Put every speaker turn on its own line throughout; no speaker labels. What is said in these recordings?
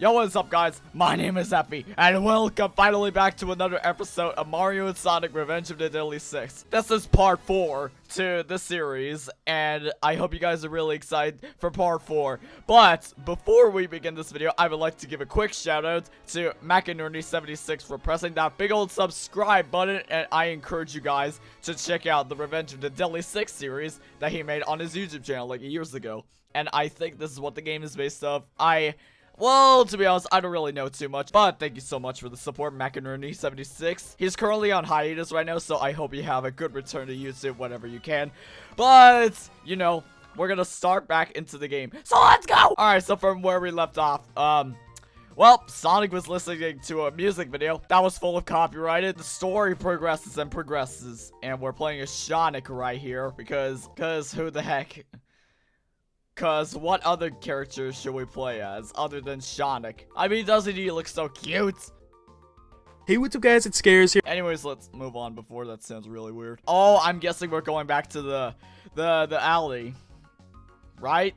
Yo, what's up guys? My name is Effie, and welcome finally back to another episode of Mario and Sonic Revenge of the Deadly Six. This is part 4 to the series, and I hope you guys are really excited for part 4. But, before we begin this video, I would like to give a quick shout out to Macanerney76 for pressing that big old subscribe button, and I encourage you guys to check out the Revenge of the Deadly Six series that he made on his YouTube channel like years ago. And I think this is what the game is based off. I well, to be honest, I don't really know too much, but thank you so much for the support, Macanerney76. He's currently on hiatus right now, so I hope you have a good return to YouTube whenever you can. But, you know, we're gonna start back into the game. So let's go! Alright, so from where we left off, um... Well, Sonic was listening to a music video that was full of copyrighted. The story progresses and progresses. And we're playing a Sonic right here because, because who the heck? Cause what other characters should we play as other than Sonic? I mean, doesn't he look so cute?
Hey, what's up guys, it's Scares here.
Anyways, let's move on before that sounds really weird. Oh, I'm guessing we're going back to the, the, the alley. Right?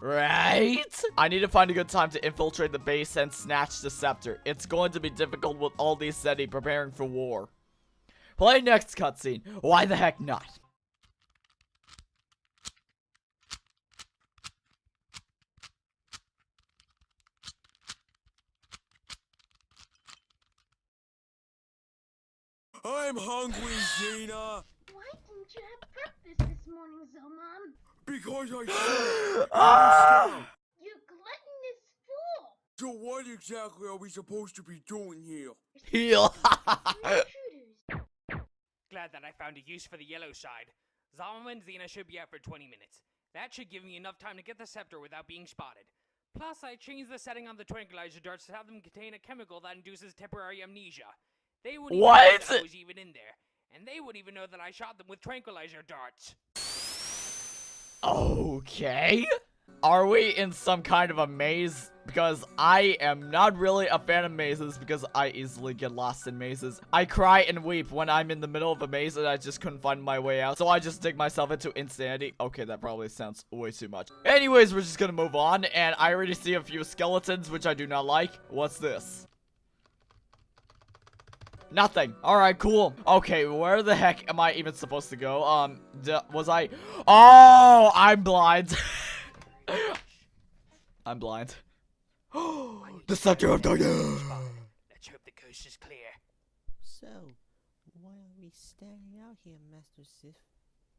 Right? I need to find a good time to infiltrate the base and snatch the scepter. It's going to be difficult with all these Zeti preparing for war. Play next cutscene. Why the heck not?
I'm hungry, Zeena.
Why didn't you have breakfast this morning, Zomom?
Because I said
Ah!
Your gluttonous fool!
So what exactly are we supposed to be doing here?
Heal.
Intruders.
Glad that I found a use for the yellow side. Zomom and Zeena should be out for 20 minutes. That should give me enough time to get the scepter without being spotted. Plus, I changed the setting on the tranquilizer darts to have them contain a chemical that induces temporary amnesia. They would even
What?
know that I was even in there, and they would even know that I shot them with tranquilizer darts.
Okay. Are we in some kind of a maze? Because I am not really a fan of mazes because I easily get lost in mazes. I cry and weep when I'm in the middle of a maze and I just couldn't find my way out. So I just dig myself into insanity. Okay, that probably sounds way too much. Anyways, we're just gonna move on. And I already see a few skeletons, which I do not like. What's this? Nothing. Alright, cool. Okay, where the heck am I even supposed to go? Um, was I... Oh, I'm blind. I'm blind. Oh the Scepter of Darkness.
Let's hope the coast is clear.
So, why are we standing out here, Master Sif?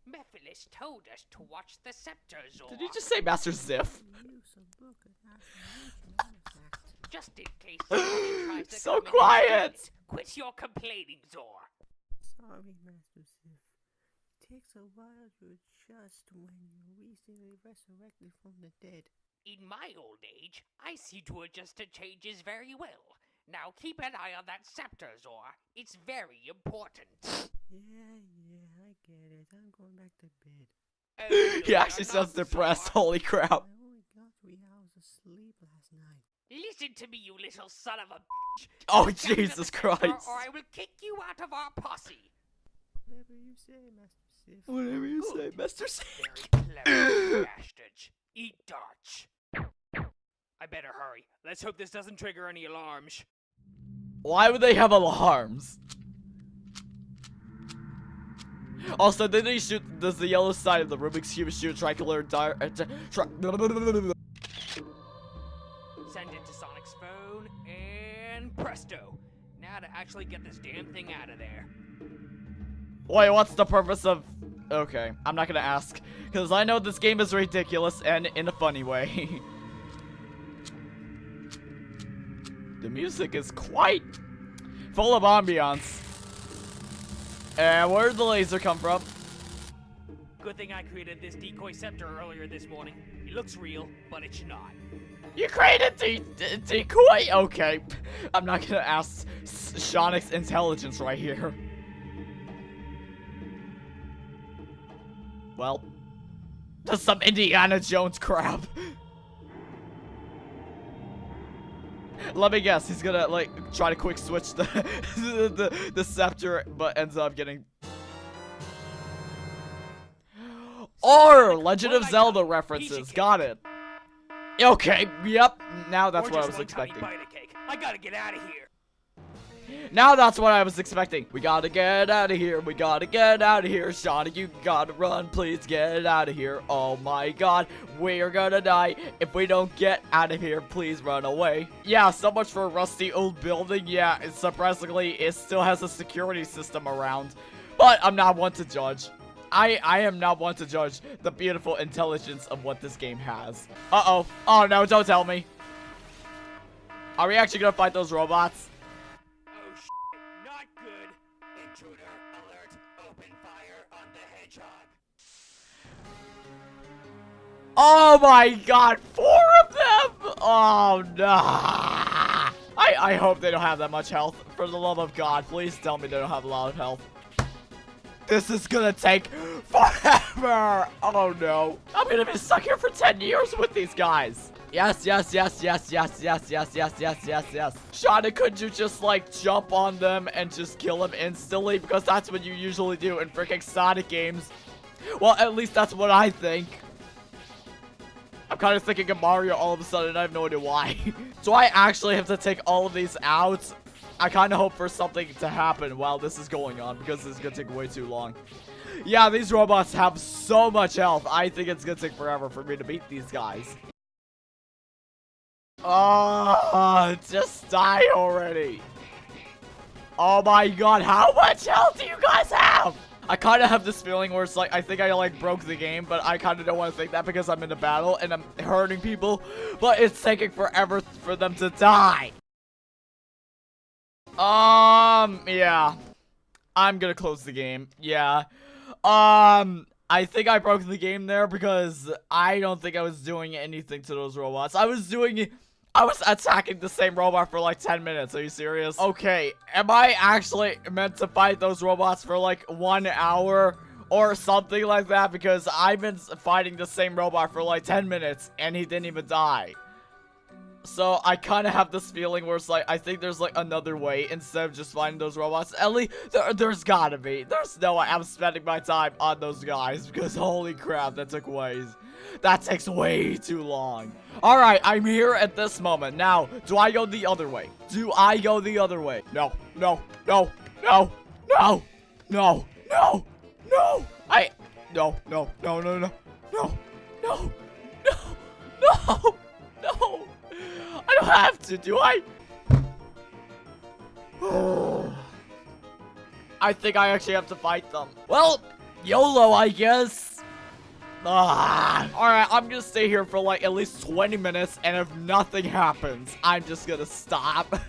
Mephiles told us to watch the scepter, Zor.
Did you just say Master Ziff?
Use a book of affirmation artifact.
Just in case somebody tries to
So
come in and
quiet.
it. Quit your complaining, Zor.
Sorry, Master Sif. Takes a while to adjust when you're recently resurrected from the dead.
In my old age, I see to adjust to changes very well. Now keep an eye on that scepter, Zor. It's very important.
Yeah, yeah, I get it. I'm going back to bed.
Oh,
He actually sounds depressed.
Zor.
Holy crap.
Oh I only got three hours of sleep last night.
Listen to me, you little son of a bitch.
Oh,
Get back to the
Jesus Christ.
Or I will kick you out of our posse.
Whatever you say, Master Sif.
Whatever you say,
Good.
Master Ziff.
Very clever, bastards. Eat darts. I better hurry. Let's hope this doesn't trigger any alarms.
Why would they have alarms? Also, did they shoot? Does the yellow side of the Rubik's cube shoot tricolor dire? Uh, tri-
Send it to Sonic's phone, and presto. Now to actually get this damn thing out of there.
Wait, what's the purpose of? Okay, I'm not gonna ask because I know this game is ridiculous and in a funny way. the music is quite full of ambiance. And where'd the laser come from?
Good thing I created this decoy scepter earlier this morning. It looks real, but it's not.
You created the de decoy? Okay. I'm not gonna ask S- Sonic's intelligence right here. Well, that's some Indiana Jones crap. Let me guess, he's gonna like try to quick switch the the, the, the scepter, but ends up getting. Or Legend of Zelda references. Got it. Okay, yep. now that's what I was expecting.
bite of cake. I gotta get out of here.
Now that's what I was expecting. We gotta get out of here. We gotta get out of here. Shawnee, you gotta run. Please get out of here. Oh my god. We are gonna die if we don't get out of here. Please run away. Yeah, so much for a rusty old building. Yeah, and surprisingly, it still has a security system around. But I'm not one to judge. I, I am not one to judge the beautiful intelligence of what this game has. Uh-oh. Oh no, don't tell me. Are we actually gonna fight those robots?
Oh
my god, four of them! Oh no! I, I hope they don't have that much health. For the love of God, please tell me they don't have a lot of health. This is gonna take forever! Oh no. I'm gonna be stuck here for 10 years with these guys. Yes, yes, yes, yes, yes, yes, yes, yes, yes, yes, yes. Shauna, could you just, like, jump on them and just kill them instantly? Because that's what you usually do in freaking Sonic games. Well, at least that's what I think. Kind of thinking of Mario all of a sudden, I have no idea why. Do I actually have to take all of these out? I kind of hope for something to happen while this is going on, because this is going to take way too long. Yeah, these robots have so much health. I think it's going to take forever for me to beat these guys. Oh, just die already. Oh my god, how much health do you guys have? I kind of have this feeling where it's like, I think I like broke the game, but I kind of don't want to think that because I'm in a battle and I'm hurting people, but it's taking forever for them to die. Um, yeah. I'm gonna close the game. Yeah. Um, I think I broke the game there because I don't think I was doing anything to those robots. I was doing... I was attacking the same robot for like 10 minutes. Are you serious? Okay, am I actually meant to fight those robots for like one hour or something like that? Because I've been fighting the same robot for like 10 minutes and he didn't even die. So I kind of have this feeling where it's like, I think there's like another way instead of just finding those robots. Ellie, there, there's gotta be. There's no way I'm spending my time on those guys because holy crap, that took ways. That takes way too long. Alright, I'm here at this moment. Now, do I go the other way? Do I go the other way? No, no, no, no, no, no, no, no. I, no, no, no, no, no, no, no, no, no, no. I don't have to, do I? I think I actually have to fight them. Well, YOLO, I guess. Ah. Alright, I'm gonna stay here for like at least 20 minutes, and if nothing happens, I'm just gonna stop.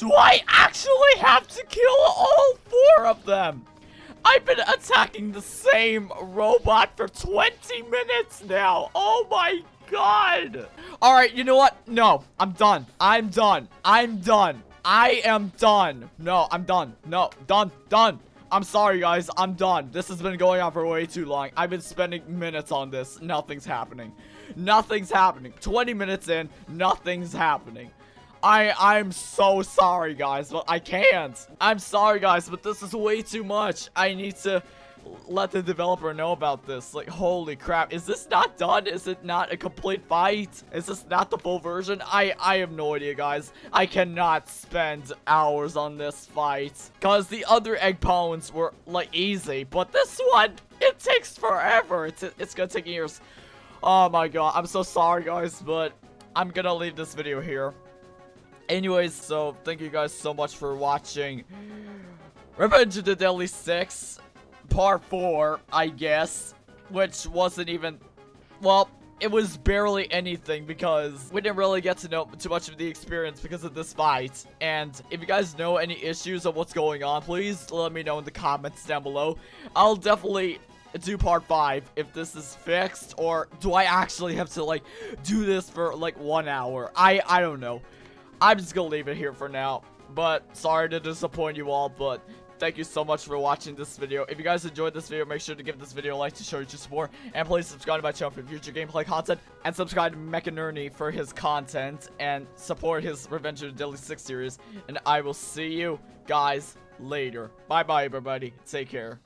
Do I actually have to kill all four of them? I've been attacking the same robot for 20 minutes now. Oh my god. All right, you know what? No, I'm done. I'm done. I'm done. I am done. No, I'm done. No, done. Done. I'm sorry, guys. I'm done. This has been going on for way too long. I've been spending minutes on this. Nothing's happening. Nothing's happening. 20 minutes in, nothing's happening. I I'm so sorry guys, but I can't. I'm sorry guys, but this is way too much. I need to let the developer know about this. Like, holy crap. Is this not done? Is it not a complete fight? Is this not the full version? I, I have no idea, guys. I cannot spend hours on this fight. Because the other egg pawns were, like, easy. But this one, it takes forever. It's, it's gonna take years. Oh my god. I'm so sorry, guys, but I'm gonna leave this video here. Anyways, so thank you guys so much for watching Revenge of the Deadly Six, part 4, I guess, which wasn't even, well, it was barely anything because we didn't really get to know too much of the experience because of this fight. And if you guys know any issues of what's going on, please let me know in the comments down below. I'll definitely do part 5 if this is fixed or do I actually have to like do this for like one hour? I, I don't know. I'm just gonna leave it here for now. But sorry to disappoint you all, but thank you so much for watching this video. If you guys enjoyed this video, make sure to give this video a like to show your support. And please subscribe to my channel for future gameplay content. And subscribe to Mechanurny for his content. And support his Revenge of the Deadly 6 series. And I will see you guys later. Bye bye, everybody. Take care.